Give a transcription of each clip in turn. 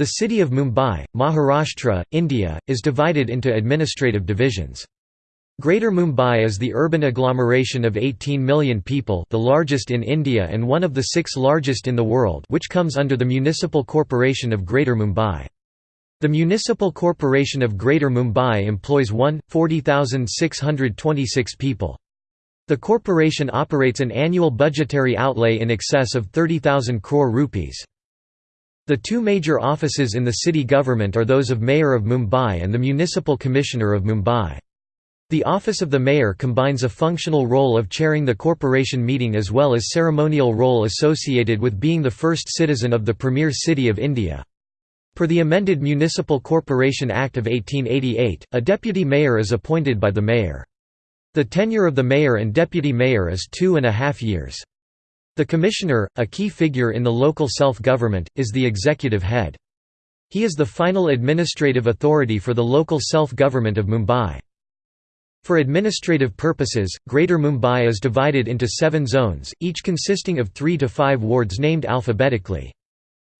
The city of Mumbai, Maharashtra, India, is divided into administrative divisions. Greater Mumbai is the urban agglomeration of 18 million people the largest in India and one of the six largest in the world which comes under the Municipal Corporation of Greater Mumbai. The Municipal Corporation of Greater Mumbai employs 1,40,626 people. The corporation operates an annual budgetary outlay in excess of 30,000 crore rupees. The two major offices in the city government are those of Mayor of Mumbai and the Municipal Commissioner of Mumbai. The office of the mayor combines a functional role of chairing the corporation meeting as well as ceremonial role associated with being the first citizen of the premier city of India. Per the amended Municipal Corporation Act of 1888, a deputy mayor is appointed by the mayor. The tenure of the mayor and deputy mayor is two and a half years. The commissioner, a key figure in the local self-government, is the executive head. He is the final administrative authority for the local self-government of Mumbai. For administrative purposes, Greater Mumbai is divided into seven zones, each consisting of three to five wards named alphabetically.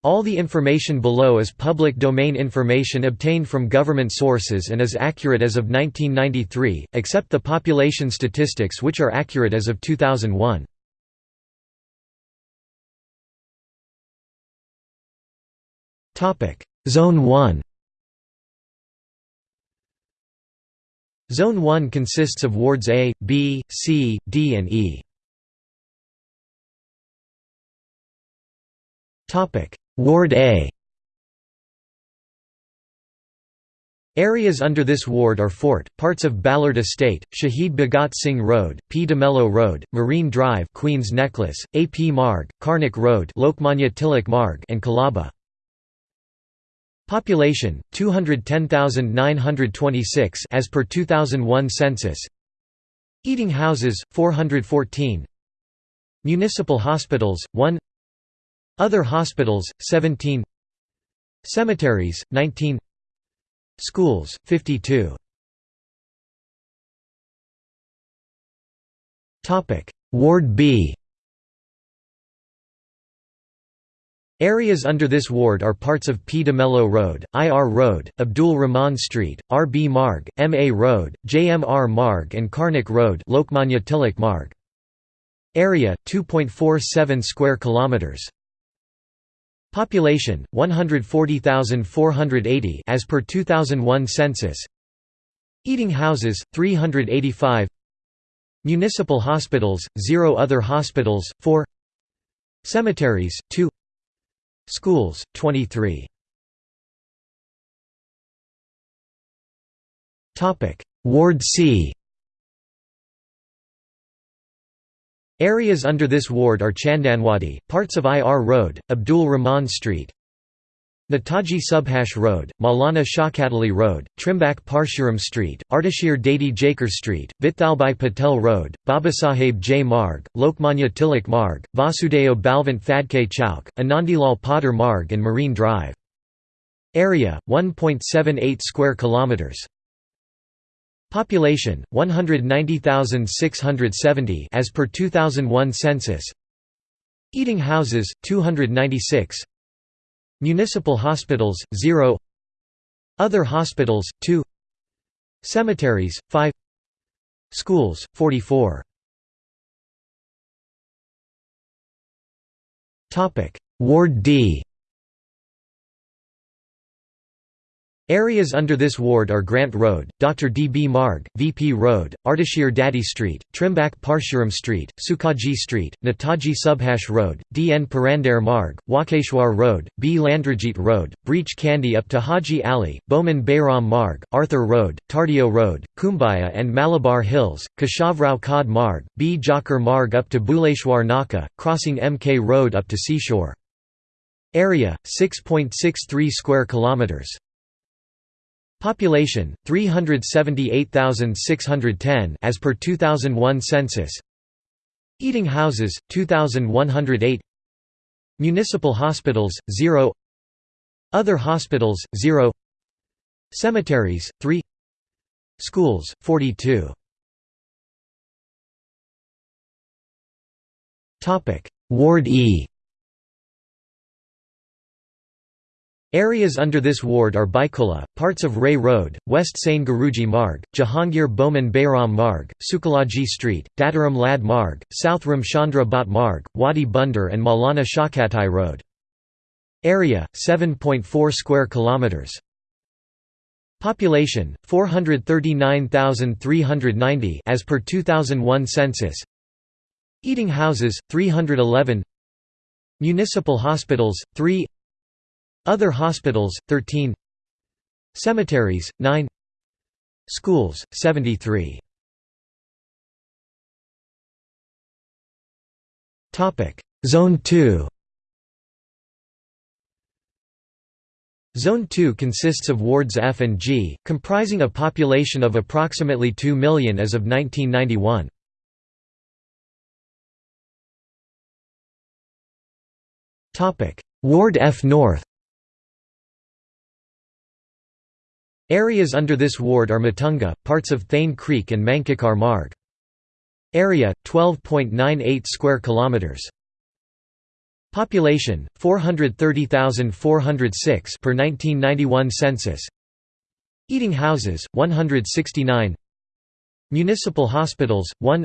All the information below is public domain information obtained from government sources and is accurate as of 1993, except the population statistics which are accurate as of 2001. Zone 1 Zone 1 consists of wards A, B, C, D and E. Ward A Areas under this ward are Fort, parts of Ballard Estate, Shahid Bhagat Singh Road, P. Mello Road, Marine Drive Queen's Necklace, A. P. Marg, Karnak Road Lokmanya Tilak Marg and Colaba. Population 210,926 as per 2001 census. Eating houses 414. Municipal hospitals 1. Other hospitals 17. Cemeteries 19. Schools 52. Topic Ward B Areas under this ward are parts of P. de Mello Road, IR Road, Abdul Rahman Street, R. B. Marg, M. A. Road, JMR Marg and Karnak Road Lokmanya Tilak Marg. Area 2.47 square kilometers. Population 140,480 as per 2001 census. Eating houses 385. Municipal hospitals 0 other hospitals 4 Cemeteries 2 Schools, 23. Ward C Areas under this ward are Chandanwadi, parts of IR Road, Abdul Rahman Street, Netaji Subhash Road, Maulana Shaukat Road, Trimbak Parshuram Street, Ardeshir Dadi Jakar Street, Vithalbhai Patel Road, Babasaheb J. Marg, Lokmanya Tilak Marg, Vasudeo Balvant Phadke Chowk, Anandilal Potter Marg and Marine Drive. Area 1.78 square kilometers. Population 190,670 as per 2001 census. Eating houses 296 Municipal hospitals, 0 Other hospitals, 2 Cemeteries, 5 Schools, 44 Ward D Areas under this ward are Grant Road, Dr. D. B. Marg, VP Road, Ardeshir Dadi Street, Trimbak Parshuram Street, Sukhaji Street, Netaji Subhash Road, D. N. Purandare Marg, Walkeshwar Road, B. Landrajit Road, Breach Candy up to Haji Ali, Boman Bayram Marg, Arthur Road, Tardeo Road, Cumballa and Malabar Hills, Keshavrao Khad Marg, B. Jakar Marg up to Bhuleshwar Naka, crossing MK Road up to Seashore. Area 6.63 square kilometers. Population 378,610 as per 2001 census. Eating houses 2108. Municipal hospitals 0. Other hospitals 0. Cemeteries 3. Schools 42. Topic Ward E Areas under this ward are Byculla, parts of Ray Road, West Sane Guruji Marg, Jahangir Boman Bayram Marg, Sukalaji Street, Dattaram Lad Marg, South Ramchandra Bhat Marg, Wadi Bunder and Maulana Shaukatai Road. Area 7.4 square kilometers. Population 439,390 as per 2001 census. Eating houses 311. Municipal hospitals 3 Other hospitals 13 Cemeteries 9 Schools 73 Topic. Zone 2 Zone 2 consists of wards F and G, comprising a population of approximately 2 million as of 1991. Ward F North Areas under this ward are Matunga, parts of Thane Creek and Mankikar Marg. Area 12.98 square kilometers. Population 430,406 per 1991 census. Eating houses 169. Municipal hospitals 1.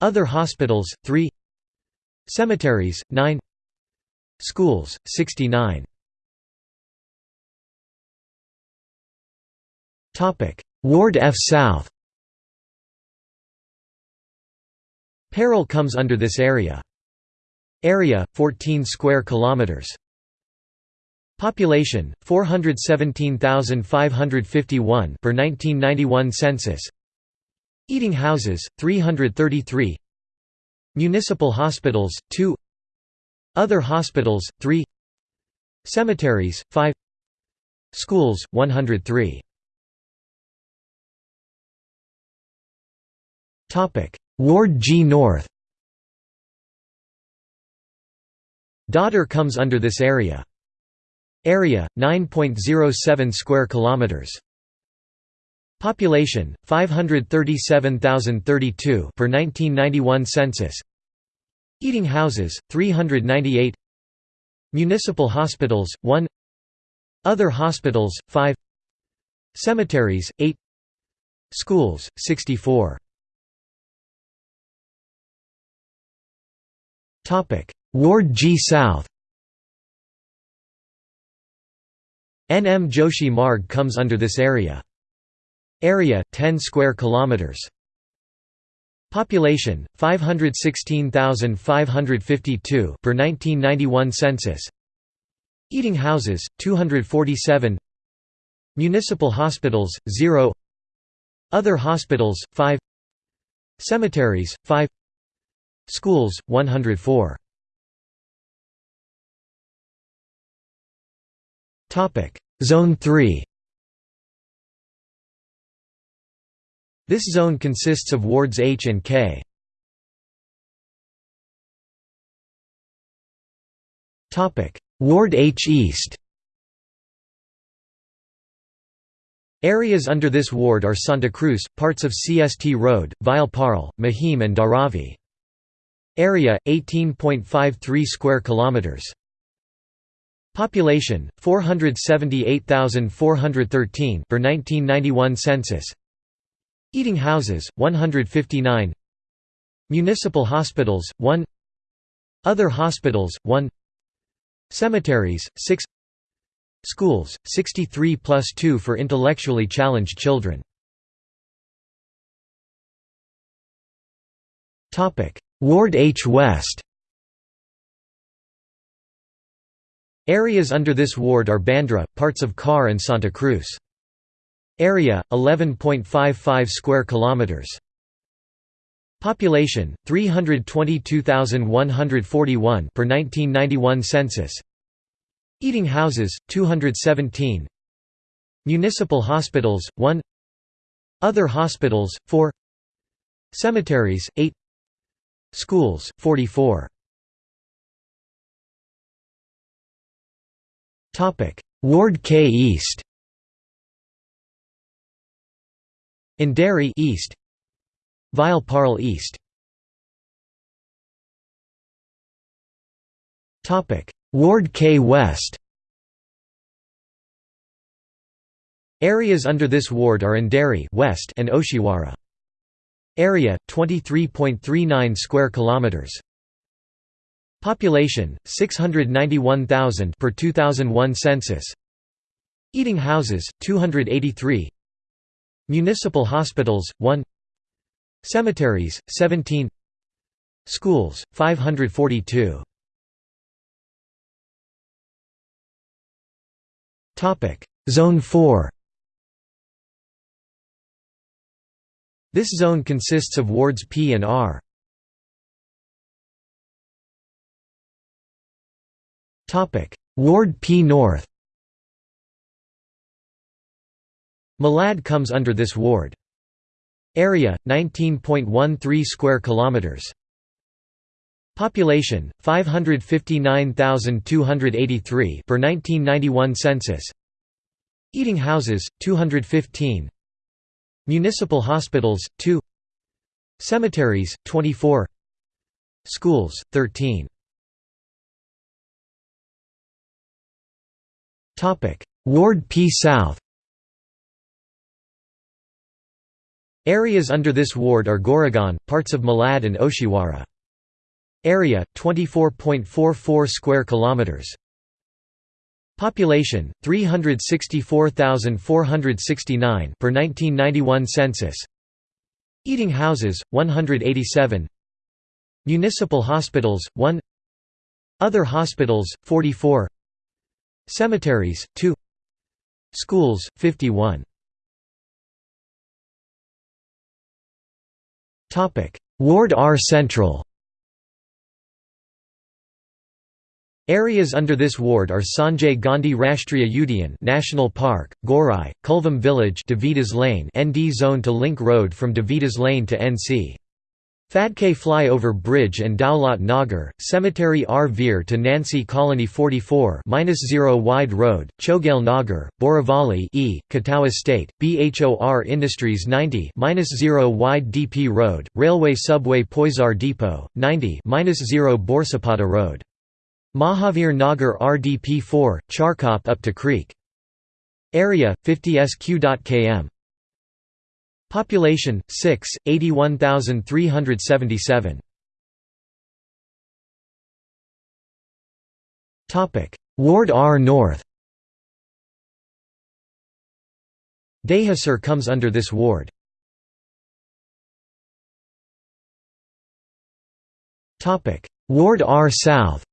Other hospitals 3. Cemeteries 9. Schools 69. Ward F South. Parel comes under this area. Area 14 square kilometers. Population 417,551 per 1991 census. Eating houses 333. Municipal hospitals 2. Other hospitals 3. Cemeteries 5. Schools 103. Topic Ward G North Dadar comes under this area. Area 9.07 square kilometers. Population 537,032 per 1991 census. Eating houses 398. Municipal hospitals 1. Other hospitals 5. Cemeteries 8. Schools 64. Ward G South NM Joshi Marg comes under this area. Area 10 square kilometers. Population 516,552 per 1991 census. Eating houses 247. Municipal hospitals 0. Other hospitals 5. Cemeteries 5. Schools 104. Zone 3 This zone consists of wards H and K. Ward H East Areas under this ward are Santa Cruz, parts of CST Road, Vile Parle, Mahim and Dharavi. Area 18.53 square kilometers. Population 478,413 per 1991 census. Eating houses 159. Municipal hospitals 1. Other hospitals 1. Cemeteries 6. Schools 63 plus 2 for intellectually challenged children. Topic Ward H West Areas under this ward are Bandra, parts of Khar and Santa Cruz. Area 11.55 square kilometers. Population 322,141 per 1991 census. Eating houses 217. Municipal hospitals 1. Other hospitals 4. Cemeteries 8. Schools 44. Ward K East. Andheri East. Vile Parle East. Topic. Ward K West. Areas under this ward are Andheri west and Oshiwara. Area 23.39 square kilometers. Population 691,000 per 2001 census. Eating houses 283. Municipal hospitals 1. Cemeteries 17. Schools 542. Topic Zone 4 This zone consists of wards P and R. Ward P North Malad comes under this ward. Area 19.13 square kilometers. Population 559,283 per 1991 census. Eating houses 215. Municipal hospitals 2 Cemeteries 24 Schools 13 Topic. Ward P South. Areas under this ward are Goregaon, parts of Malad and Oshiwara. Area 24.44 square kilometers. Population 364,469 per 1991 census. Eating houses 187. Municipal hospitals 1. Other hospitals 44. Cemeteries 2. Schools 51. Topic: Ward R Central Areas under this ward are Sanjay Gandhi Rashtriya Udyan National Park, Gorai, Kulvam Village Davidas Lane ND zone to link road from Davidas Lane to NC. Phadke Flyover Bridge and Dowlat Nagar, Cemetery R Veer to Nancy Colony 44 0 Wide Road, Chogail Nagar, Borivali E, Katau Estate, BHOR Industries 90 0 Wide DP Road, Railway Subway Poisar Depot, 90 0 Borsapada Road. Mahavir Nagar RDP4, Charkop up to Creek. Area 50 sq.km. Population 6 81377. Topic Ward R North. Dahisar comes under this ward. Topic Ward R South.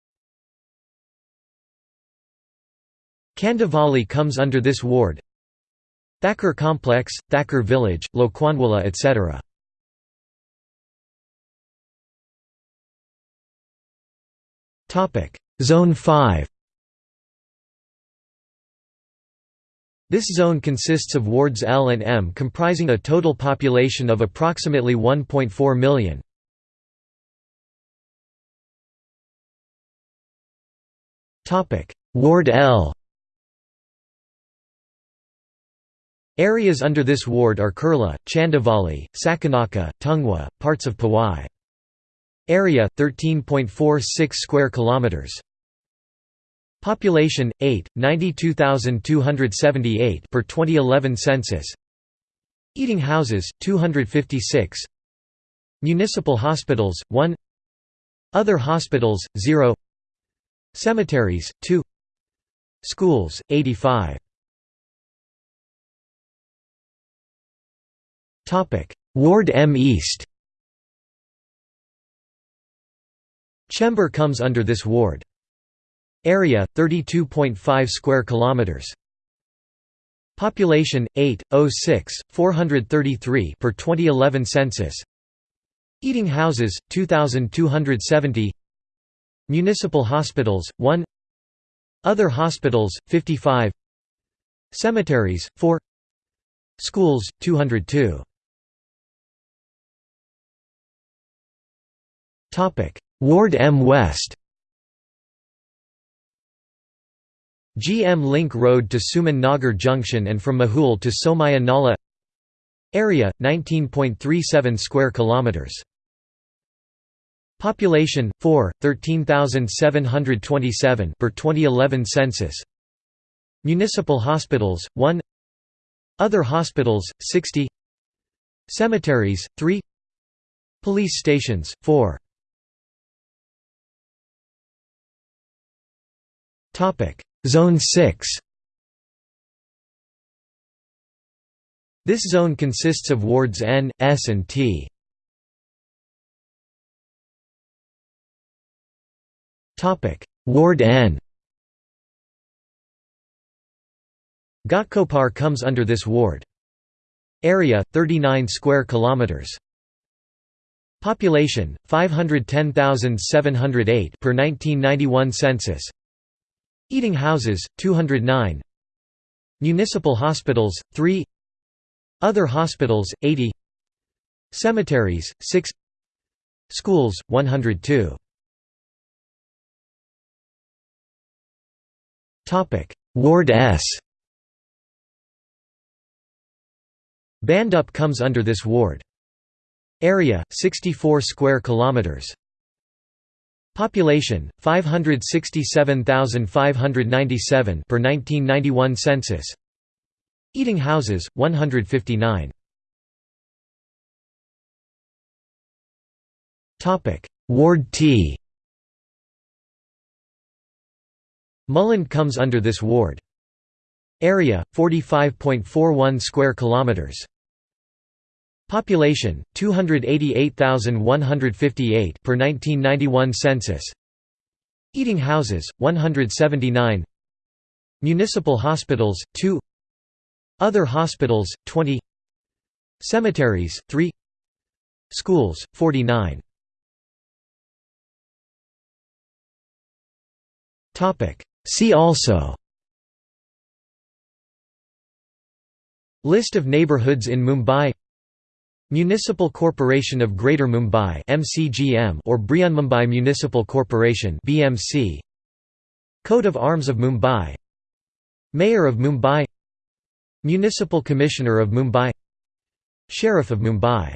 Kandivali comes under this ward. Thakur Complex, Thakur Village, Lokhandwala etc. Zone 5 This zone consists of wards L and M comprising a total population of approximately 1.4 million. Ward L Areas under this ward are Kurla, Chandivali, Sakinaka, Tungwa, parts of Powai. Area 13.46 square kilometers. Population 8 92278 per 2011 census. Eating houses 256. Municipal hospitals 1. Other hospitals 0. Cemeteries 2. Schools 85. Ward M East Chembur comes under this ward. Area 32.5 square kilometers. Population 806 433 per 2011 census. Eating houses 2270. Municipal hospitals 1. Other hospitals 55. Cemeteries 4. Schools 202. Ward M. West. GM Link Road to Suman Nagar Junction and from Mahul to Somaya Nala. Area 19.37 square kilometers. Population 4 13727 per 2011 census. Municipal hospitals 1 Other hospitals, 60 Cemeteries, 3 Police stations, 4 Zone 6 This zone consists of wards N, S and T. Topic: Ward N Ghatkopar comes under this ward. Area 39 square kilometers. Population 510,708 per 1991 census. Eating houses 209. Municipal hospitals 3. Other hospitals 80. Cemeteries 6. Schools 102. Topic Ward S Bhandup comes under this ward. Area 64 square kilometers. Population 567,597 per 1991 census. Eating houses 159. Topic Ward T Mulund comes under this ward. Area 45.41 square kilometers. Population 288,158 per 1991 census. Eating houses 179. Municipal hospitals 2. Other hospitals 20. Cemeteries 3. Schools 49. Topic See also List of neighborhoods in Mumbai Municipal Corporation of Greater Mumbai (MCGM) or Brihanmumbai Municipal Corporation (BMC). Coat of Arms of Mumbai. Mayor of Mumbai. Municipal Commissioner of Mumbai. Sheriff of Mumbai